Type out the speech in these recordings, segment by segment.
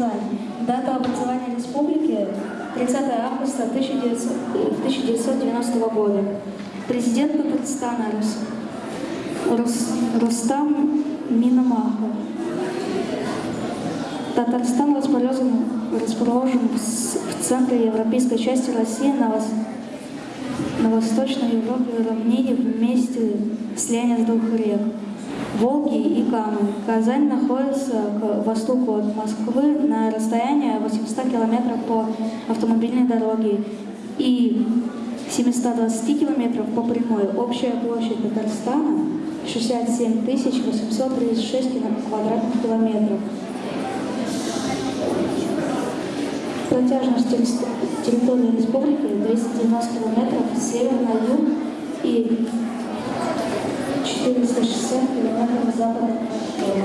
Казань. Дата образования республики 30 августа 1900 1990 года. Президент Татарстана Рус, Рус, Рустам Минамахов. Татарстан расположен, расположен в, в центре европейской части России на, вос- на Восточной Европе равнине вместе слияния двух рек Волги и Камы. Казань находится к востоку от Москвы на расстоянии 800 километров по автомобильной дороге и 720 километров по прямой. Общая площадь Татарстана 67 836 кило- квадратных километров. Протяжность территории республики 290 километров с севера на юг и 460 километров запада восток.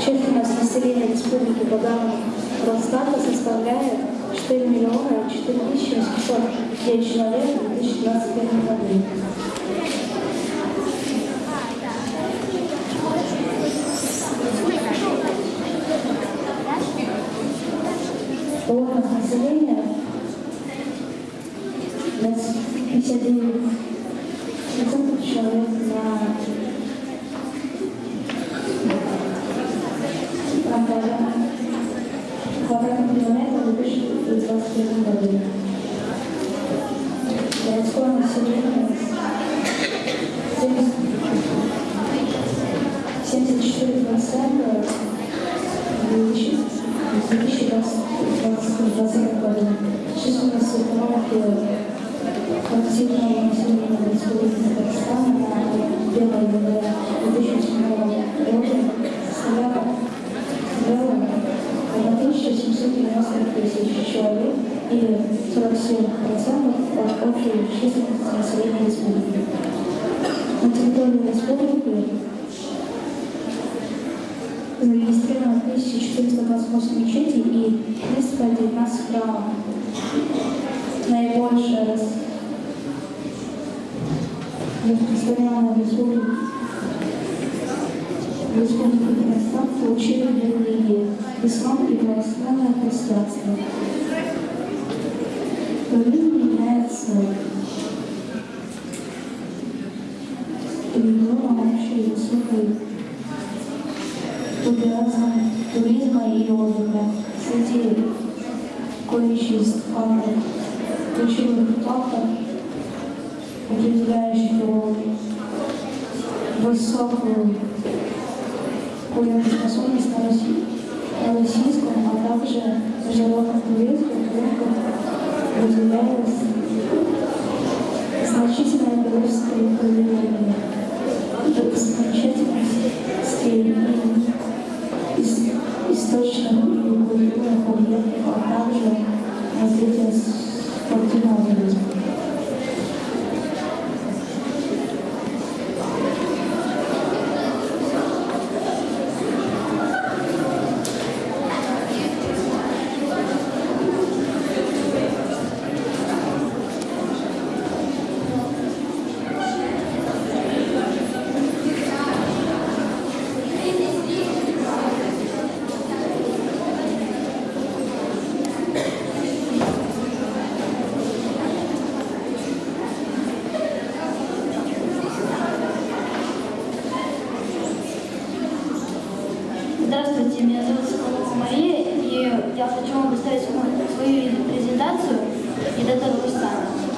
Численность населения республики данным Росстата составляет 4 миллиона 4 тысячи 809 человек в 2021 году. Плотность населения на 59 процентов человек на на квадрат- квадратный километр в 2021 году. Городское население 70 74 процента в 2020 году. Численность активного населения Республики Татарстан на 1 января 2007 года составляла составляла 1790 тысяч человек или 47% от общей населения республики. На территории республики зарегистрировано 1428 мечетей и 319 храмов. Наибольшее рас- распространенное в республике Татарстан получили религии – ислам и православное христианство. Туризм является регионом общей высокой популяризм туризма и отдыха. Среди количеств фактов, ключевых фактов, определяющих его высокую конкурентоспособность на, на российском, а также международном туризме рынках выделялось значительное количество проявлений достопримечательностей источных и культурных объектов, а также развитие Lord. Вам представить свою презентацию и дату Рустана. Татарстан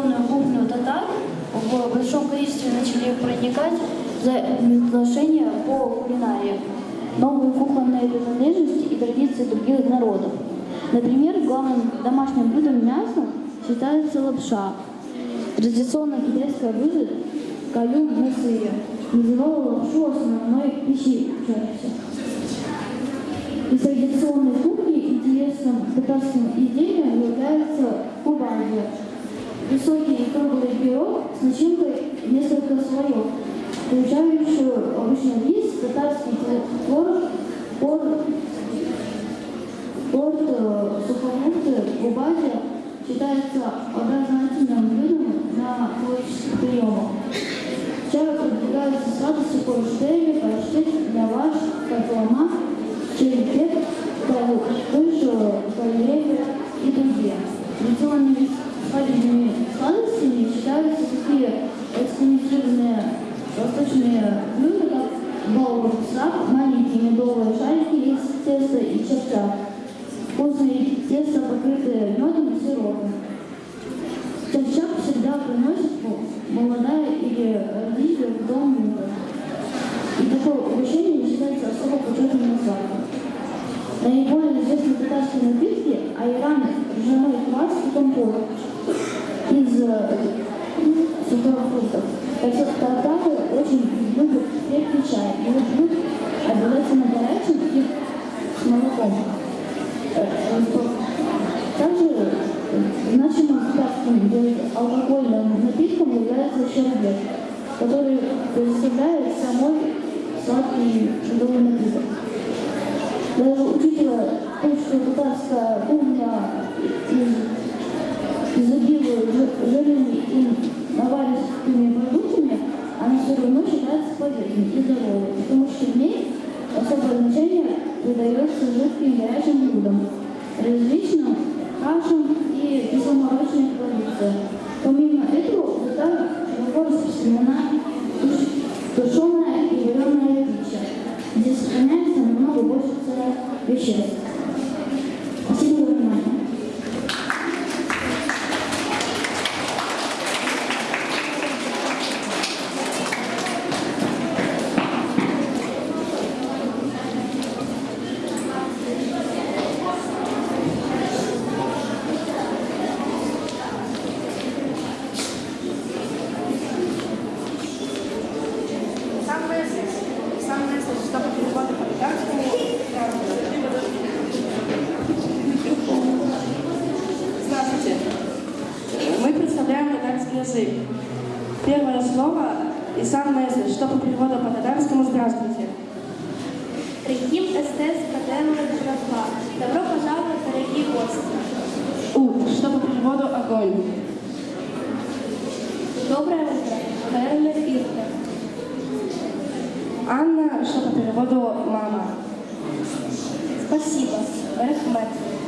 традиционную кухню татар в большом количестве начали проникать за приглашения по кулинарии, новые кухонные принадлежности и традиции других народов. Например, главным домашним блюдом мяса считается лапша. Традиционное китайское блюдо каюм на сыре называло лапшу основной пищей учащихся. традиционной кухни интересным татарским изделием является кубанья. Высокий круглый пирог с начинкой несколько слоев, включающую обычно рис, татарский творог, порт, порт, э, сухофрукты, губазия считается образовательным блюдом на творческих приемах. Чай продвигается сладости порштели, паштет, восточные блюда, как балбурсак, маленькие медовые шарики из теста и черчак. Вкусные тесто, покрытые медом и сиропом. Черчак всегда приносит молодая или родители в дом мужа. И такое угощение считается особо почетным на. Наиболее известные татарские напитки – айран, ржаной квас и компот из э, сухофруктов. Так что татары очень любят крепкий чай вот пьют обязательно горячим и с молоком. Э, э, Также значимым татарским алкогольным напитком является щербет, который представляет собой сладкий медовый напиток. Даже учитывая то, что татарская кухня из- изобилует жи- жирными и наваристыми продуктами, она все равно считается полезной и здоровой, потому что в ней особое значение придается жидким горячим блюдам, различным кашам и кисломолочной продукции. Помимо этого, в татар широко распространена тушеная и вареная пища, где сохраняется намного больше веществ. Спасибо за внимание. Сам месседж. Сам месседж, чтобы переводы по татарскому. Здравствуйте. Мы представляем татарский язык. Первое слово и сам месседж, что по переводу по татарскому «Здравствуйте». Реким СТС Каденова Жирафа. Добро пожаловать, дорогие гости. У, что по переводу «Огонь». Доброе утро. Херле Ирте. Анна, что по переводу «Мама». Спасибо. Рахмет.